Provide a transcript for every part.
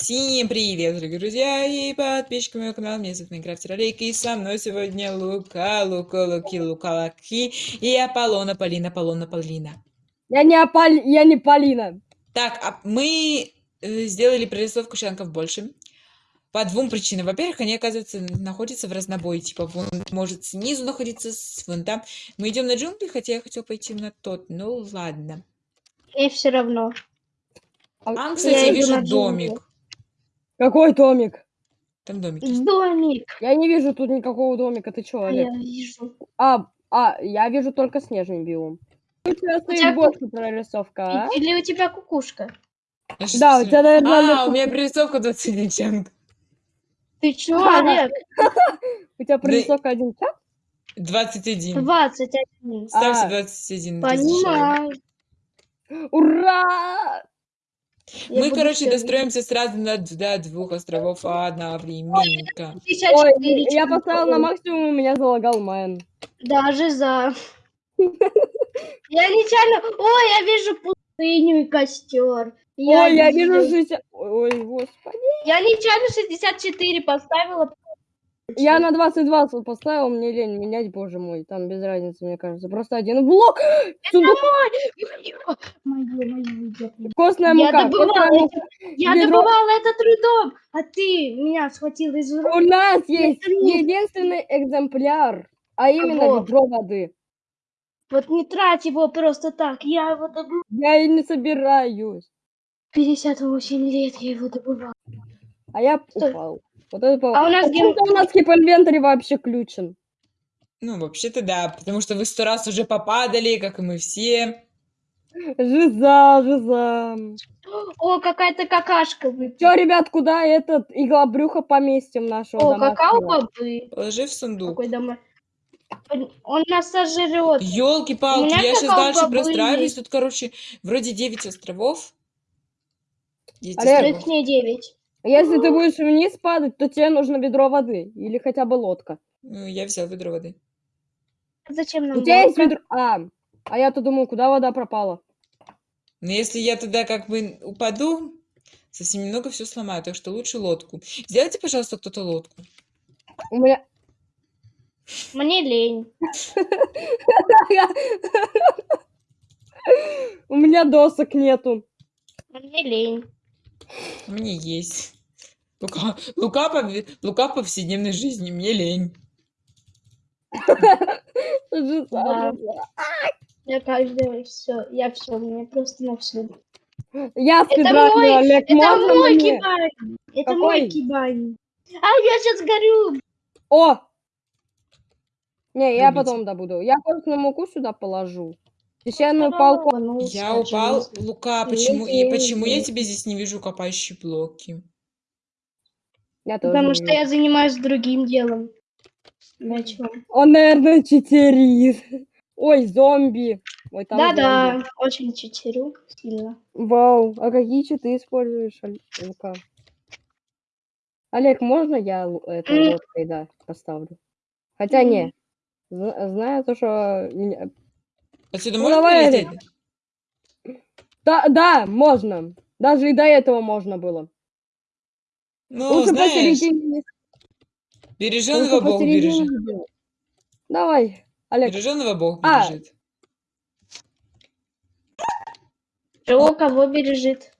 Всем привет, дорогие друзья и подписчики моего канала. Меня зовут Майнкрафт Ролик, и со мной сегодня Лука, Лука, Луки, Лука, Лаки и Аполлона, Полина, Полина, Полина. Я не Апол... я не Полина. Так, а мы э, сделали прорисовку чанков больше. По двум причинам. Во-первых, они, оказывается, находятся в разнобой. Типа, вон может снизу находиться, с- вон там. Мы идем на джунгли, хотя я хотел пойти на тот. Ну, ладно. И все равно. А Там, я кстати, я иду вижу на джунгли. Какой домик? Там домик. Домик. Я не вижу тут никакого домика. Ты чё, А Олег? я вижу. А, а, я вижу только снежный биом. У тебя стоит больше прорисовка, а? Или у тебя кукушка? А Да, у тебя, наверное, А, у меня прорисовка 21 чанк. Ты чё, А. Олег? У тебя прорисовка один час? 21. 21. Ставься А. 21. разрешаю. Понимаю. Ура! Я Мы, короче, достроимся сразу на до двух островов одновременно. видеть. 54 Ой, я поставил на максимум, у меня залагал мэн. Даже за. Я нечаянно... Ой, я вижу пустыню и костер. Ой, я вижу 60... Ой, господи. Я нечаянно 64 поставила. Я на 22 поставил, мне лень менять, боже мой. Там без разницы, мне кажется. Просто один блок. Сундук, Мое, мое, костная Я мука. добывала костная мука. Я Ведро. добывала это трудом, а ты меня схватил из рук. У нас есть единственный экземпляр, а именно Кого? ведро воды. Вот не трать его просто так. Я его добыла. Я и не собираюсь. 58 лет я его добывала. А я Стой. упал. Вот это А у нас ген- Почему-то у нас скип инвентарь вообще включен. Ну, вообще-то да, потому что вы сто раз уже попадали, как и мы все. Жиза, жиза. О, какая-то какашка выпала. Чё, ребят, куда этот иглобрюха поместим нашего О, какао бобы. Положи в сундук. Какой домой. Он- нас сожрет. Елки-палки, я сейчас дальше простраиваюсь. Тут, короче, вроде 9 островов. 10 Олег. островов. Точнее 9. Если ты будешь вниз падать, то тебе нужно ведро воды. Или хотя бы лодка. Ну, я взял ведро воды. Зачем нам У тебя есть ведро... А, а я-то думаю, куда вода пропала? Но если я туда как бы упаду, совсем немного все сломаю, так что лучше лодку. Сделайте, пожалуйста, кто-то лодку. У меня... Мне лень. У меня досок нету. Мне лень. У меня есть. Лука, Лука, по, Лука в повседневной жизни, мне лень. Я каждый все. Я все. Мне просто на все. Я мой- Олег, Это можно мой мне? кибань. Это Какой? мой кибань. А, я сейчас горю. О! Не, я Любите. потом добуду. Я костную муку сюда положу. Песчаную палку. Ну, Я скажи. упал. Лука, почему, и почему я тебя здесь не вижу копающие блоки? Я тоже Потому что я занимаюсь другим делом. Он, наверное, читерит. Ой, зомби. Да-да, очень читерю сильно. Вау, а какие читы используешь, Оль- Лука? Олег, можно я это лодкой, да, поставлю? Хотя не. Зна- Знаю то, что... Отсюда Ну, можно давай, прилететь? Да, да, можно. Даже и до этого можно было. Ну, Лучше знаешь, посередине. береженого лучше Бог бережет. Давай, Олег. Береженого Бог А. бережет. Кто кого бережет?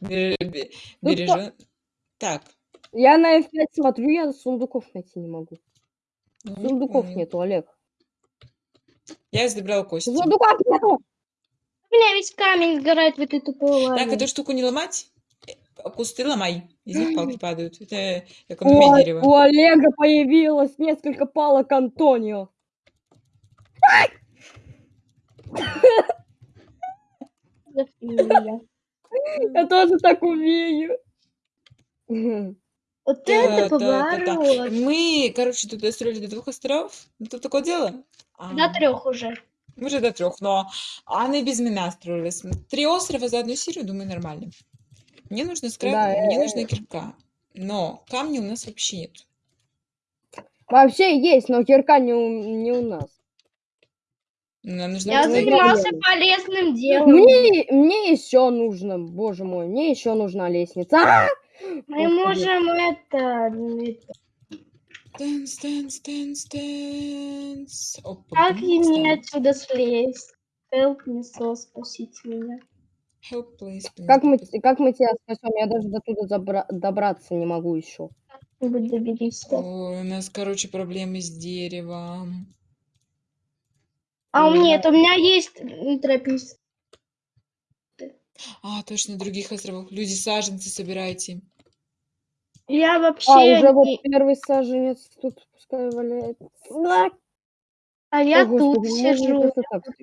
Бере- бе- Ну, Бережен... Так. Я на F5 смотрю, я сундуков найти не могу. ну, Сундуков нету, Олег. Я забрал кости. Сундуков нету! У меня весь камень сгорает в этой тупой лаве. Так, эту штуку не ломать. Э, Кусты ломай. Из них палки падают. Это экономия Ой, дерева. у Олега появилось несколько палок Антонио. Я тоже так умею. Вот Да, это да, да, да. поворот. Мы, короче, тут достроили до двух островов. Ну, тут такое дело. А, До трех уже. Мы же до трех, но Анна и без меня строились. Три острова за одну серию, думаю, нормально. Мне нужно скраб, Да, мне э, нужна кирка. Но камня у нас вообще нет. Вообще есть, но кирка не у, не у нас. Нам нужно Я вот занимался полезным делом. Мне, мне еще нужно, боже мой, мне еще нужна лестница. А! Мы можем это... Dance, dance, dance, dance. Опа, Как бум, мне отсюда слезть? Help me, so, спасите меня. Help, please, please, Как мы, как мы тебя спасем? Я даже до туда добраться не могу еще. Доберись. Ой, у нас, короче, проблемы с деревом. А у меня, это у меня есть м, тропический. А, точно, других островах. Люди, саженцы собирайте. Я вообще... А, уже вот не- первый саженец тут пускай валяется. А, я О, тут Господи, можно сижу. я так тут.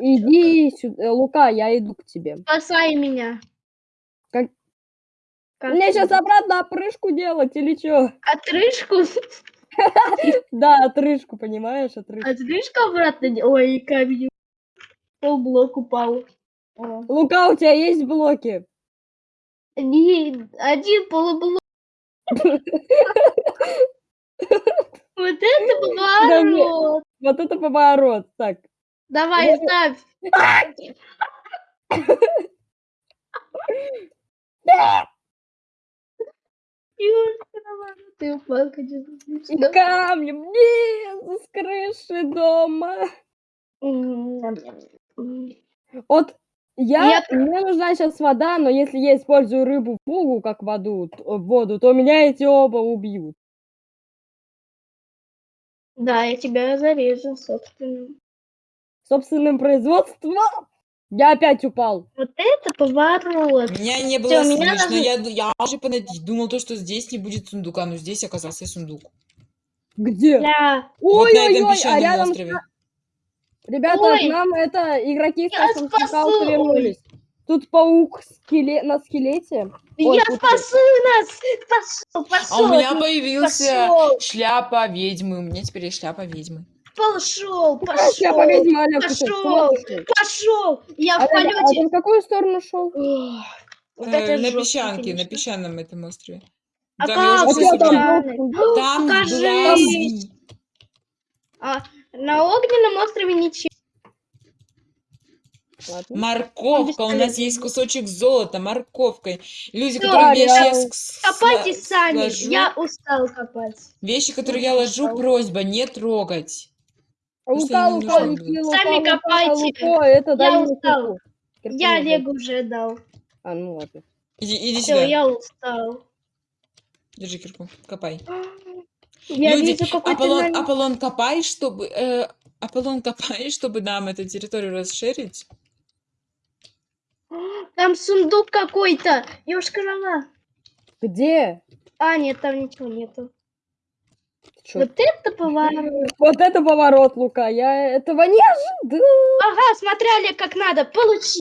Иди сюда, Лука, я иду к тебе. Спасай меня. Как- Как Мне ты? сейчас обратно опрыжку делать или что? Отрыжку? Да, отрыжку, понимаешь, отрыжку. Отрыжку обратно? Ой, камень. Полблок упал. О. Лука, у тебя есть блоки? Не, один полублок. Вот это поворот. Вот это поворот. Так, Давай, ставь. Юрка, ты упал, конечно. и камнем, нет, с крыши дома. Вот я, Я- мне нужна сейчас вода, но если я использую рыбу в фугу, как воду, воду, то меня эти оба убьют. Да, я тебя зарежу, собственно. Собственным производством я опять упал. Вот это поворот. Меня не было Всё, меня слышно. даже- Я, я уже понад- думал, то, что здесь не будет сундука, но здесь оказался сундук. Где? Я... вот на этом Ой-ой-ой, а песчаном рядом острове. Ребята, Ой. к нам это игроки с Я Кастом спасу, вернулись. Тут паук скеле... на скелете. Ой, я спасу нас! Пошел, пошел! А у меня появился пошел, шляпа ведьмы. У меня теперь есть шляпа ведьмы. пошел, Какая шляпа пошел, ведьмы, с ума пошел. пошел! Я в Аля, а полете. ты в какую сторону шел? Вот Э, на жестко, песчанке, на конечно. песчаном этом острове. А Там я уже как А всё что ты собрала. там? песчаный? был? Там Покажи. глазни. А на огненном острове ничего. Ладно. Морковка. У нас есть кусочек золота, морковкой. Люди, Всё, которые вещи я с- с- Копайте сла- сами. сложу, Я устал копать. Вещи, которые я Я ложу, устал. просьба не трогать. Что Лука. Лука, Сами Лука, копайте. Лука, это Я устал. Я. Олегу уже дал. А, ну ладно. Иди, иди Все, сюда. я устал. Держи кирку, копай. Я Люди, вижу какой-то Аполлон, намёк. Аполлон, копай, чтобы... э, Аполлон, копай, чтобы нам эту территорию расширить. Там сундук какой-то. Ёшка Где? А, нет, там ничего нету. Чё? Вот это поворот. Вот это поворот, Лука. Я этого не ожидал. Ага, смотри, Олег, как надо. Получи.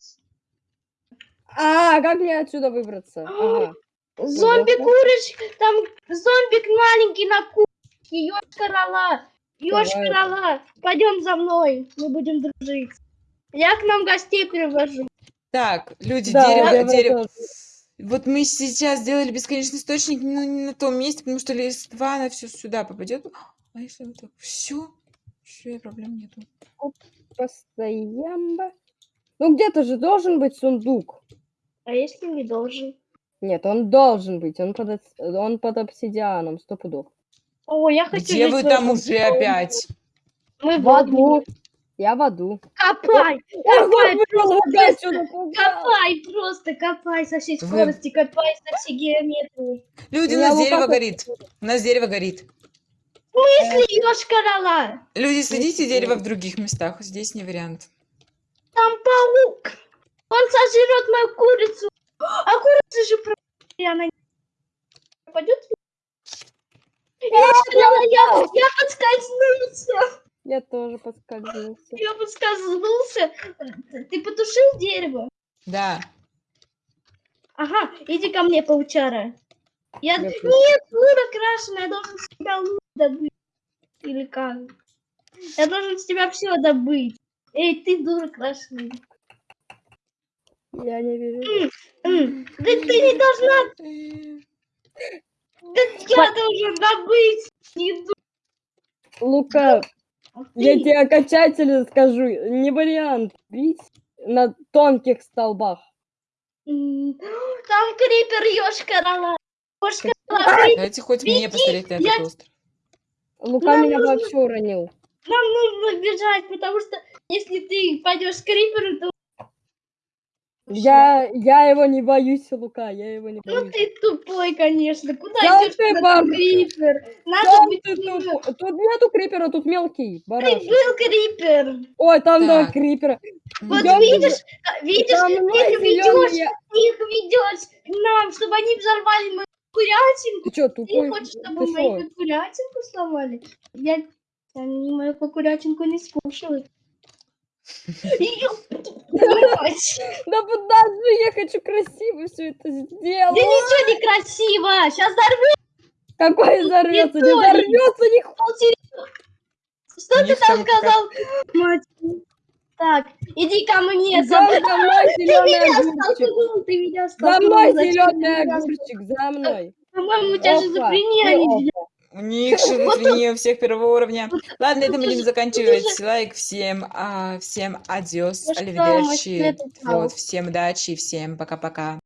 А, как мне отсюда выбраться? Ага. Зомби-курочка. Там зомбик маленький на курочке. Ёшка рола. Ёшка Давай. рола. Пойдем за мной. Мы будем дружить. Я к нам гостей привожу. Так, люди, Да, дерево, я дерево. Вот мы сейчас сделали бесконечный источник, но не на том месте, потому что листва, она все сюда попадет. А если вот так? Все? Все, проблем нету. Постоянно. Ну где-то же должен быть сундук. А если не должен? Нет, он должен быть. Он под, он под обсидианом, сто пудов. О, я хочу Где жить вы в там этом уже доме. опять? Мы В в огне. аду. Я в аду. Копай! Копай, просто. Копай, просто копай со всей Вы- скорости, копай со всей геометрией. Люди, у нас дерево как- горит. У нас дерево горит. Если ёшка рола, Люди, садите Есть дерево в других местах. Здесь не вариант. там паук. Он сожрет мою курицу. А курица же про... и она не. Я, я подскользнулся. Я тоже подскользнулся. Я подскользнулся. Ты потушил дерево? Да. Ага, иди ко мне, паучара. Я... Я Нет, тоже. дура крашеная, я должен с тебя лут добыть. Или как? Я должен с тебя все добыть. Эй, ты дура крашеная. Я не вижу. Да ты не должна, да я должен добыть. Не ду- Лука, А я тебе окончательно скажу. Не вариант бить на тонких столбах. Там крипер, ёшка рала. Ёшка рала, Давайте хоть мне посмотреть на этот я- остров. Лука Нам меня нужно- вообще уронил. Нам нужно бежать, потому что если ты пойдешь к криперу, то... Я, я его не боюсь, Лука, я его не Ну боюсь. ты тупой, конечно. Куда Да идешь, ты там крипер? Надо Сам быть ты Тут нету крипера, тут мелкий Ты барашек. был крипер. Ой, там два Так. крипера. Вот Идём, видишь, а, видишь, Там ты их ведешь, зелёные- их ведешь к нам, чтобы они взорвали мою курятинку. Ты чё, Ты тупой? хочешь, Ты чтобы шо? мою курятинку сломали? Я, они мою курятинку не скушают. Да подожди, я хочу красиво все это Да сделать. ничего не красиво. Сейчас взорвём. Какой взорвется? Не взорвется ни Что ты там сказал? Мать. Так, иди ко мне. За мной зеленый огурчик. столкнул, ты меня За мной зеленый меня огурчик, за мной. По-моему, у тебя шизофрения, У них шизофрения у всех первого уровня. Ладно, это будем же- заканчивать. Лайк всем, а, всем адиос, Ну упал. Вот, всем удачи, всем пока-пока.